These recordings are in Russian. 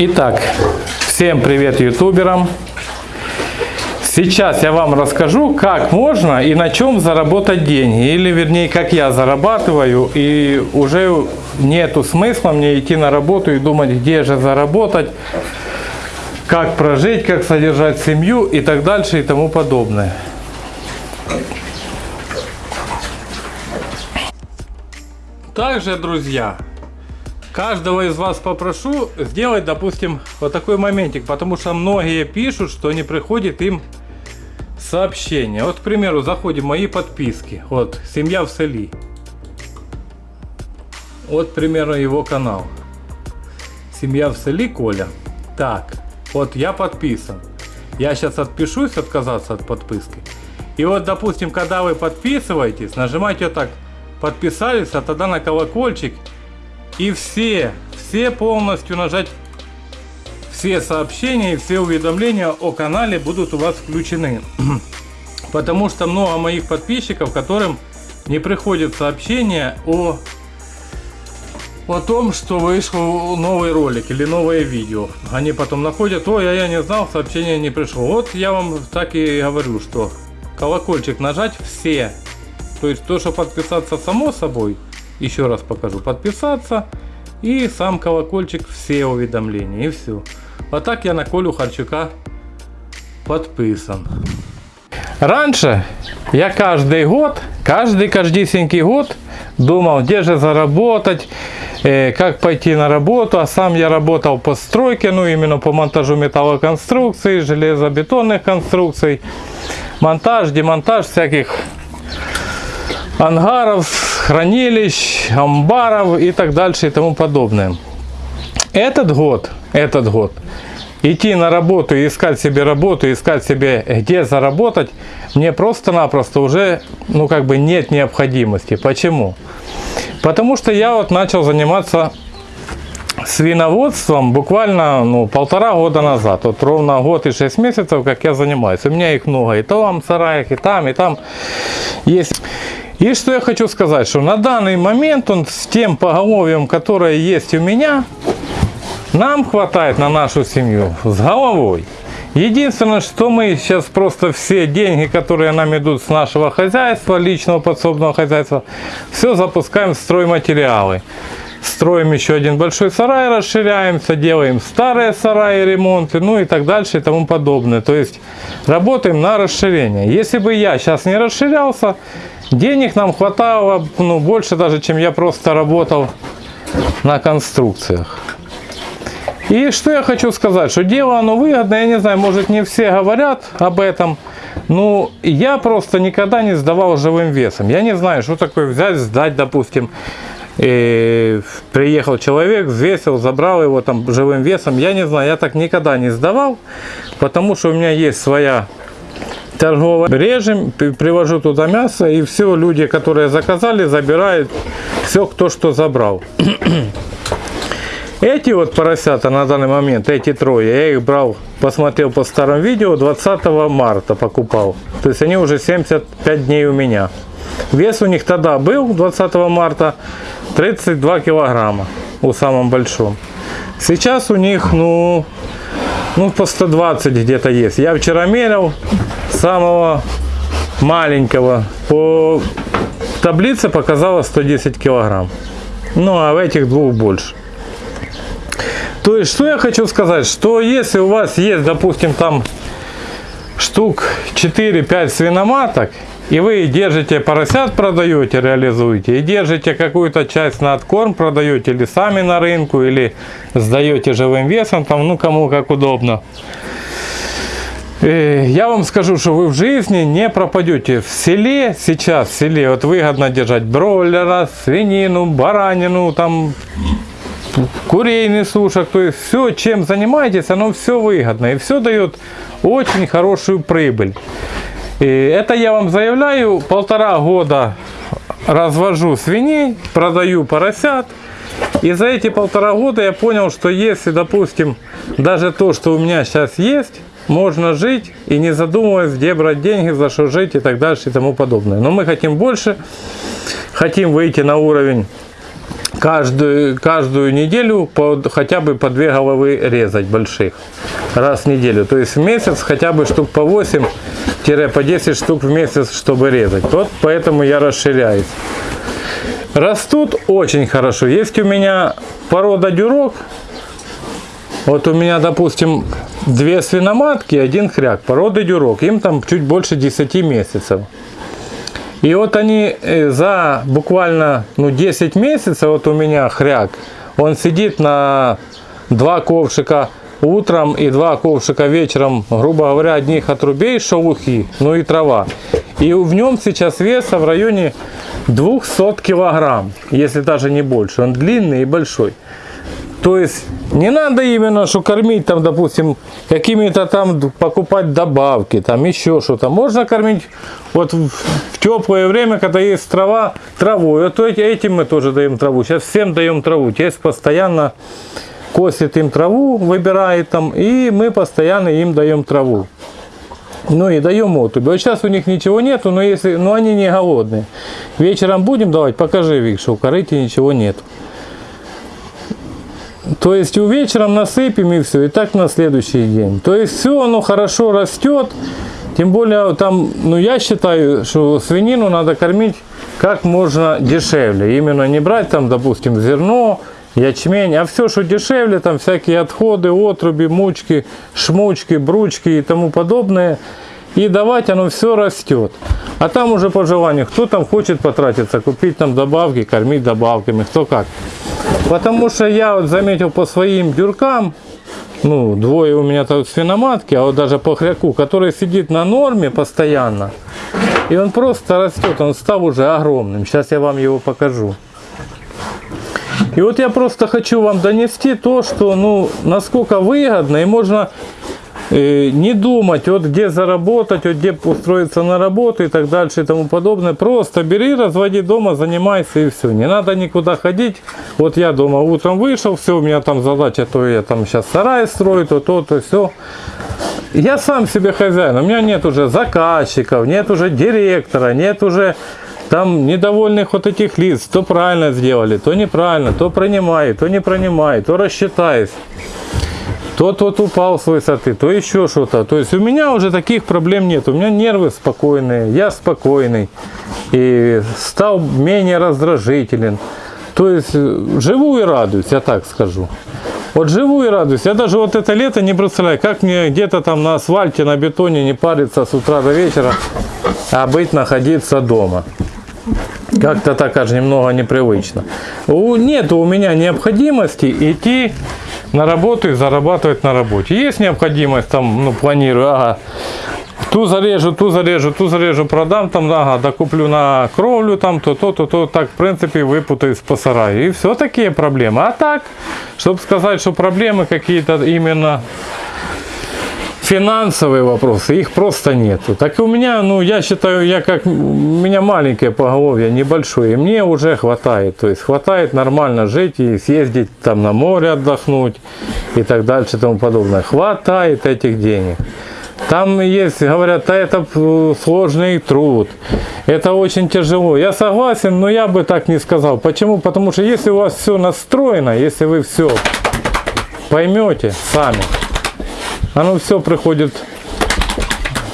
Итак, всем привет ютуберам. Сейчас я вам расскажу, как можно и на чем заработать деньги. Или вернее, как я зарабатываю. И уже нету смысла мне идти на работу и думать, где же заработать, как прожить, как содержать семью и так дальше и тому подобное. Также, друзья, каждого из вас попрошу сделать, допустим, вот такой моментик, потому что многие пишут, что не приходит им сообщение. Вот, к примеру, заходим в мои подписки. Вот, семья в селе. Вот, к примеру, его канал. Семья в селе Коля. Так, вот я подписан. Я сейчас отпишусь отказаться от подписки. И вот, допустим, когда вы подписываетесь, нажимаете вот так подписались, а тогда на колокольчик. И все, все полностью нажать все сообщения и все уведомления о канале будут у вас включены. Потому что много моих подписчиков, которым не приходят сообщения о, о том, что вышел новый ролик или новое видео. Они потом находят, ой, а я не знал, сообщение не пришло. Вот я вам так и говорю, что колокольчик нажать все то есть то, что подписаться само собой, еще раз покажу, подписаться и сам колокольчик, все уведомления и все. А так я на Колю Харчука подписан. Раньше я каждый год, каждый каждый год думал, где же заработать, э, как пойти на работу. А сам я работал по стройке, ну именно по монтажу металлоконструкций, железобетонных конструкций, монтаж, демонтаж всяких ангаров, хранилищ, амбаров и так дальше и тому подобное. Этот год, этот год, идти на работу и искать себе работу, искать себе где заработать, мне просто-напросто уже, ну как бы нет необходимости. Почему? Потому что я вот начал заниматься свиноводством буквально ну, полтора года назад. Вот ровно год и шесть месяцев, как я занимаюсь. У меня их много и там в сараях, и там, и там есть. И что я хочу сказать, что на данный момент он с тем поголовьем, которое есть у меня, нам хватает на нашу семью с головой. Единственное, что мы сейчас просто все деньги, которые нам идут с нашего хозяйства, личного подсобного хозяйства, все запускаем в стройматериалы. Строим еще один большой сарай, расширяемся, делаем старые сараи, ремонты, ну и так дальше и тому подобное. То есть работаем на расширение. Если бы я сейчас не расширялся, Денег нам хватало ну, больше даже, чем я просто работал на конструкциях. И что я хочу сказать, что дело оно выгодное, я не знаю, может не все говорят об этом, но я просто никогда не сдавал живым весом. Я не знаю, что такое взять, сдать, допустим, и приехал человек, взвесил, забрал его там живым весом. Я не знаю, я так никогда не сдавал, потому что у меня есть своя торгово режем, привожу туда мясо, и все люди, которые заказали, забирают все, кто что забрал. Эти вот поросята на данный момент, эти трое, я их брал, посмотрел по старым видео, 20 марта покупал. То есть они уже 75 дней у меня. Вес у них тогда был, 20 марта, 32 килограмма у самом большом. Сейчас у них, ну, ну по 120 где-то есть. Я вчера мерил, самого маленького по таблице показала 110 килограмм. Ну а в этих двух больше. То есть, что я хочу сказать, что если у вас есть, допустим, там штук 4-5 свиноматок, и вы держите поросят, продаете, реализуете, и держите какую-то часть на откорм, продаете, или сами на рынку, или сдаете живым весом, там, ну, кому как удобно. Э, я вам скажу, что вы в жизни не пропадете. В селе сейчас, в селе, вот выгодно держать бройлера, свинину, баранину, там курейный сушек. То есть все, чем занимаетесь, оно все выгодно. И все дает очень хорошую прибыль. И это я вам заявляю, полтора года развожу свиней, продаю поросят. И за эти полтора года я понял, что если, допустим, даже то, что у меня сейчас есть, можно жить и не задумываясь, где брать деньги, за что жить и так дальше и тому подобное. Но мы хотим больше, хотим выйти на уровень каждую, каждую неделю по, хотя бы по две головы резать больших. Раз в неделю. То есть в месяц хотя бы штук по 8-по 10 штук в месяц, чтобы резать. Вот поэтому я расширяюсь. Растут очень хорошо. Есть у меня порода дюрок. Вот у меня, допустим, две свиноматки, один хряк, породы дюрок. Им там чуть больше 10 месяцев. И вот они э, за буквально ну, 10 месяцев, вот у меня хряк, он сидит на два ковшика утром и два ковшика вечером, грубо говоря, одних отрубей, шелухи, ну и трава. И в нем сейчас веса в районе 200 килограмм, если даже не больше. Он длинный и большой. То есть не надо именно что кормить там, допустим, какими-то там покупать добавки, там еще что-то. Можно кормить вот в, в теплое время, когда есть трава, травой. Вот этим мы тоже даем траву. Сейчас всем даем траву. Тесть постоянно косит им траву, выбирает там, и мы постоянно им даем траву. Ну и даем отубь. Вот сейчас у них ничего нету, но если, но они не голодные. Вечером будем давать, покажи, Вик, что у корыте ничего нет. То есть у вечером насыпем и все, и так на следующий день. То есть все оно хорошо растет. Тем более там, ну я считаю, что свинину надо кормить как можно дешевле. Именно не брать там, допустим, зерно, ячмень, а все, что дешевле, там всякие отходы, отруби, мучки, шмучки, бручки и тому подобное. И давать оно все растет. А там уже по желанию, кто там хочет потратиться, купить там добавки, кормить добавками, кто как. Потому что я вот заметил по своим дюркам, ну, двое у меня тут свиноматки, а вот даже по хряку, который сидит на норме постоянно, и он просто растет, он стал уже огромным. Сейчас я вам его покажу. И вот я просто хочу вам донести то, что, ну, насколько выгодно, и можно не думать, вот где заработать, вот где устроиться на работу и так дальше и тому подобное. Просто бери, разводи дома, занимайся и все. Не надо никуда ходить. Вот я дома утром вышел, все, у меня там задача, то я там сейчас сарай строю, то то, то все. Я сам себе хозяин, у меня нет уже заказчиков, нет уже директора, нет уже там недовольных вот этих лиц, то правильно сделали, то неправильно, то принимай, то не принимай, то рассчитайся. То тот упал с высоты, то еще что-то. То есть у меня уже таких проблем нет. У меня нервы спокойные, я спокойный. И стал менее раздражителен. То есть э, живу и радуюсь, я так скажу. Вот живу и радуюсь. Я даже вот это лето не представляю, как мне где-то там на асфальте, на бетоне не париться с утра до вечера, а быть находиться дома. Как-то так аж немного непривычно. Нет у меня необходимости идти на работу и зарабатывать на работе. Есть необходимость, там, ну, планирую, ага, ту зарежу, ту зарежу, ту зарежу, продам, там, ага, докуплю на кровлю, там, то, то, то, то, так, в принципе, выпутаюсь по сараю. И все такие проблемы. А так, чтобы сказать, что проблемы какие-то именно финансовые вопросы, их просто нету. Так и у меня, ну, я считаю, я как, у меня маленькое поголовье, небольшое, и мне уже хватает. То есть хватает нормально жить и съездить там на море отдохнуть и так дальше и тому подобное. Хватает этих денег. Там есть, говорят, а это сложный труд, это очень тяжело. Я согласен, но я бы так не сказал. Почему? Потому что если у вас все настроено, если вы все поймете сами, оно все приходит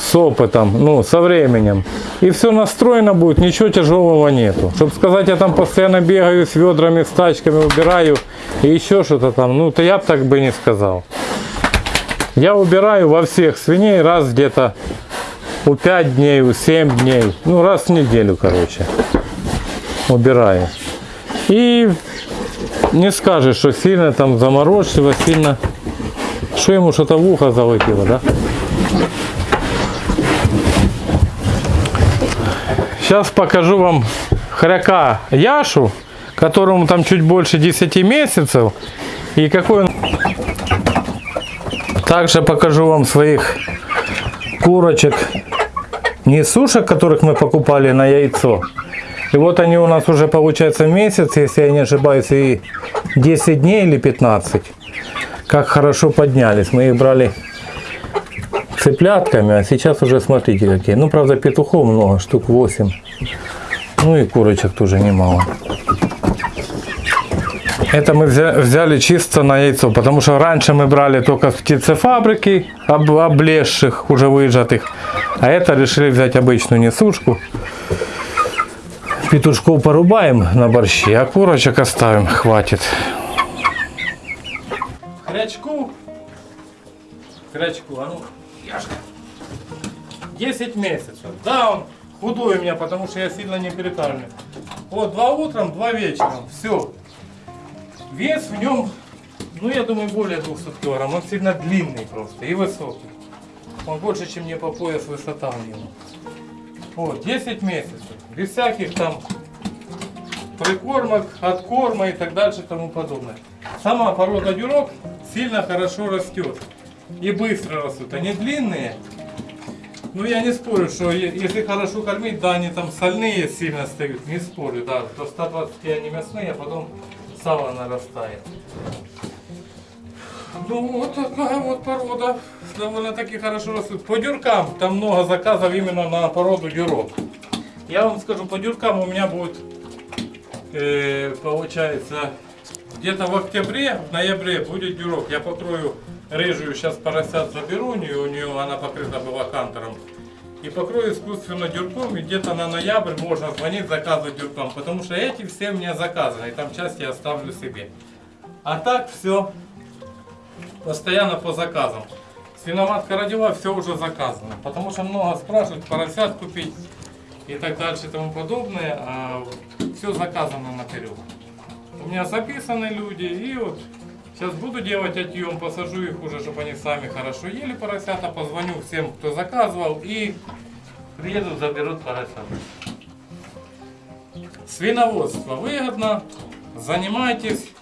с опытом, ну, со временем. И все настроено будет, ничего тяжелого нету. Чтобы сказать, я там постоянно бегаю с ведрами, с тачками, убираю и еще что-то там, ну, то я бы так бы не сказал. Я убираю во всех свиней раз где-то у 5 дней, у 7 дней, ну, раз в неделю, короче, убираю. И не скажешь, что сильно там заморочило, сильно что ему что-то в ухо залетело, да? Сейчас покажу вам хряка Яшу, которому там чуть больше 10 месяцев. И какой он... Также покажу вам своих курочек, не сушек, которых мы покупали на яйцо. И вот они у нас уже получается месяц, если я не ошибаюсь, и 10 дней или 15 как хорошо поднялись. Мы их брали цыплятками, а сейчас уже смотрите какие. Ну, правда, петухов много, штук 8. Ну и курочек тоже немало. Это мы взя- взяли чисто на яйцо, потому что раньше мы брали только с птицефабрики, об, облезших, уже выжатых. А это решили взять обычную несушку. Петушков порубаем на борщи, а курочек оставим, хватит. Хрячку, а ну, Яшка. 10 месяцев. Да, он худой у меня, потому что я сильно не перекармлю. Вот, два утром, два вечером. Все. Вес в нем, ну я думаю, более 200 килограмм. Он сильно длинный просто и высокий. Он больше, чем мне по пояс высота у него. Вот, 10 месяцев. Без всяких там прикормок, откорма и так дальше и тому подобное. Сама порода дюрок сильно хорошо растет. И быстро растут. Они длинные. Ну я не спорю, что если хорошо кормить, да, они там сольные сильно стают, не спорю, да, до 120 они мясные, а потом сало нарастает. Ну вот такая вот порода, довольно-таки хорошо растут. По дюркам, там много заказов именно на породу дюрок. Я вам скажу, по дюркам у меня будет, э, получается, где-то в октябре, в ноябре будет дюрок. Я покрою рыжую, сейчас поросят заберу, у нее, у нее она покрыта была кантером. И покрою искусственно дюрком, и где-то на ноябрь можно звонить, заказывать дюрком. Потому что эти все мне заказаны, и там часть я оставлю себе. А так все постоянно по заказам. Свиноматка родила, все уже заказано. Потому что много спрашивают, поросят купить и так дальше и тому подобное. А все заказано наперед. У меня записаны люди, и вот сейчас буду делать отъем, посажу их уже, чтобы они сами хорошо ели поросята, позвоню всем, кто заказывал, и приедут, заберут поросят. Свиноводство выгодно, занимайтесь,